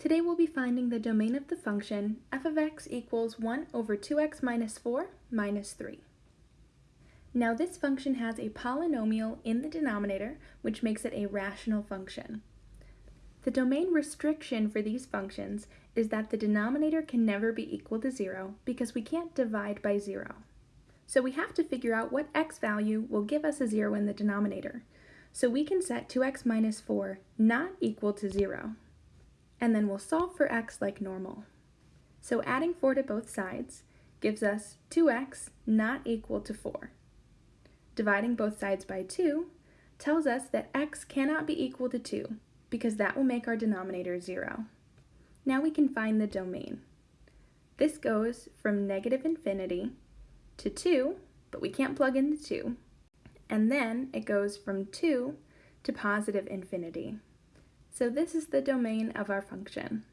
Today we'll be finding the domain of the function f of x equals 1 over 2x minus 4 minus 3. Now this function has a polynomial in the denominator, which makes it a rational function. The domain restriction for these functions is that the denominator can never be equal to 0 because we can't divide by 0. So we have to figure out what x value will give us a 0 in the denominator. So we can set 2x minus 4 not equal to 0 and then we'll solve for x like normal. So adding 4 to both sides gives us 2x not equal to 4. Dividing both sides by 2 tells us that x cannot be equal to 2 because that will make our denominator 0. Now we can find the domain. This goes from negative infinity to 2, but we can't plug in the 2, and then it goes from 2 to positive infinity. So this is the domain of our function.